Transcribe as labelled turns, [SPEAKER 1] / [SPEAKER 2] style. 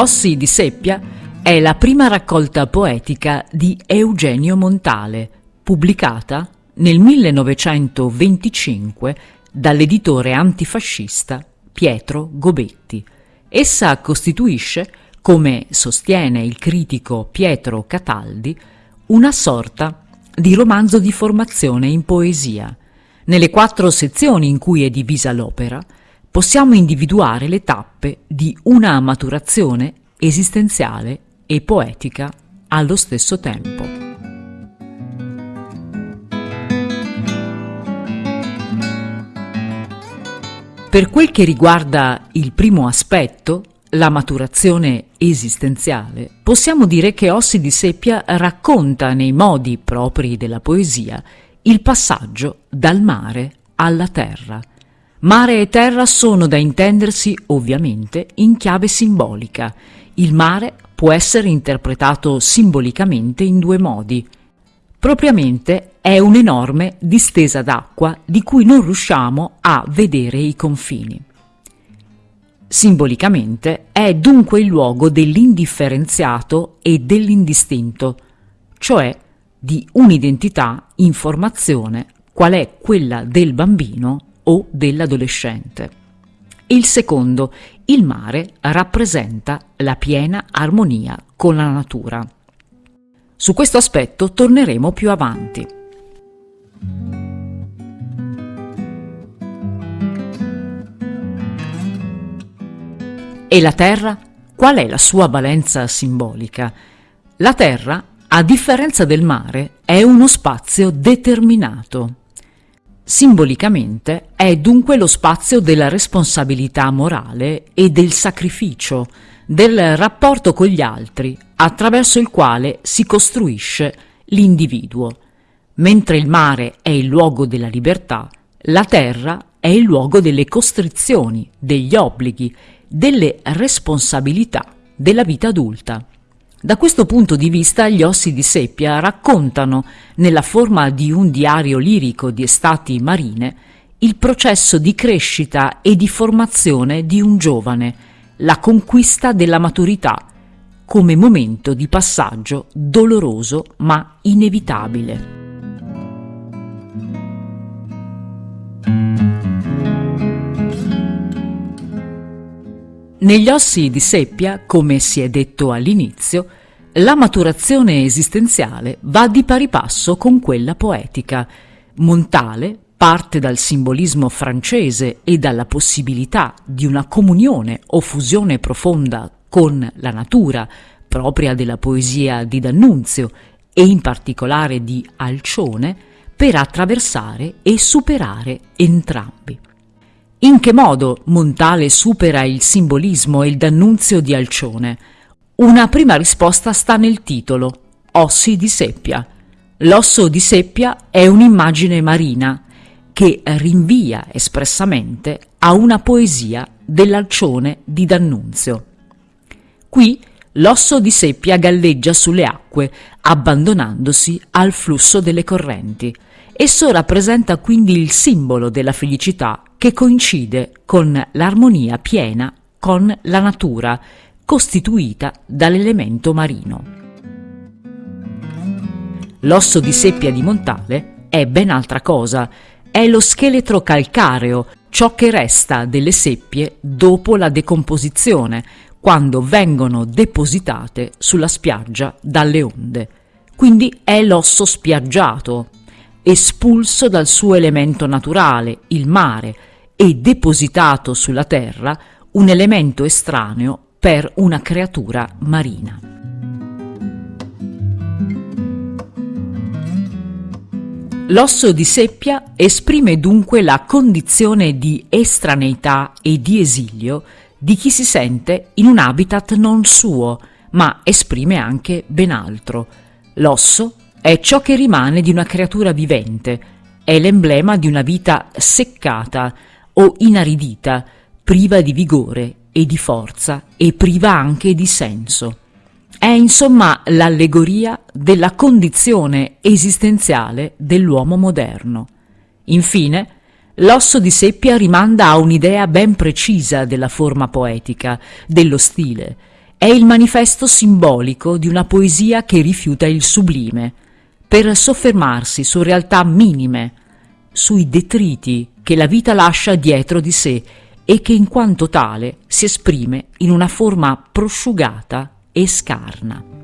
[SPEAKER 1] Ossi di seppia è la prima raccolta poetica di Eugenio Montale, pubblicata nel 1925 dall'editore antifascista Pietro Gobetti. Essa costituisce, come sostiene il critico Pietro Cataldi, una sorta di romanzo di formazione in poesia. Nelle quattro sezioni in cui è divisa l'opera, possiamo individuare le tappe di una maturazione esistenziale e poetica allo stesso tempo. Per quel che riguarda il primo aspetto, la maturazione esistenziale, possiamo dire che Ossi di Seppia racconta nei modi propri della poesia il passaggio dal mare alla terra, Mare e terra sono da intendersi, ovviamente, in chiave simbolica. Il mare può essere interpretato simbolicamente in due modi. Propriamente è un'enorme distesa d'acqua di cui non riusciamo a vedere i confini. Simbolicamente è dunque il luogo dell'indifferenziato e dell'indistinto, cioè di un'identità in formazione qual è quella del bambino o dell'adolescente. Il secondo, il mare, rappresenta la piena armonia con la natura. Su questo aspetto torneremo più avanti. E la Terra? Qual è la sua valenza simbolica? La Terra, a differenza del mare, è uno spazio determinato. Simbolicamente è dunque lo spazio della responsabilità morale e del sacrificio, del rapporto con gli altri, attraverso il quale si costruisce l'individuo. Mentre il mare è il luogo della libertà, la terra è il luogo delle costrizioni, degli obblighi, delle responsabilità della vita adulta. Da questo punto di vista gli ossi di seppia raccontano, nella forma di un diario lirico di estati marine, il processo di crescita e di formazione di un giovane, la conquista della maturità, come momento di passaggio doloroso ma inevitabile. Negli ossi di seppia, come si è detto all'inizio, la maturazione esistenziale va di pari passo con quella poetica. Montale parte dal simbolismo francese e dalla possibilità di una comunione o fusione profonda con la natura, propria della poesia di D'Annunzio e in particolare di Alcione, per attraversare e superare entrambi. In che modo Montale supera il simbolismo e il d'annunzio di Alcione? Una prima risposta sta nel titolo, Ossi di seppia. L'osso di seppia è un'immagine marina che rinvia espressamente a una poesia dell'Alcione di D'Annunzio. Qui l'osso di seppia galleggia sulle acque, abbandonandosi al flusso delle correnti. Esso rappresenta quindi il simbolo della felicità che coincide con l'armonia piena con la natura, costituita dall'elemento marino. L'osso di seppia di Montale è ben altra cosa, è lo scheletro calcareo, ciò che resta delle seppie dopo la decomposizione, quando vengono depositate sulla spiaggia dalle onde. Quindi è l'osso spiaggiato, espulso dal suo elemento naturale, il mare, e depositato sulla terra un elemento estraneo per una creatura marina. L'osso di seppia esprime dunque la condizione di estraneità e di esilio di chi si sente in un habitat non suo, ma esprime anche ben altro. L'osso è ciò che rimane di una creatura vivente, è l'emblema di una vita seccata, o inaridita, priva di vigore e di forza e priva anche di senso. È insomma l'allegoria della condizione esistenziale dell'uomo moderno. Infine, l'osso di seppia rimanda a un'idea ben precisa della forma poetica, dello stile. è il manifesto simbolico di una poesia che rifiuta il sublime, per soffermarsi su realtà minime, sui detriti che la vita lascia dietro di sé e che in quanto tale si esprime in una forma prosciugata e scarna.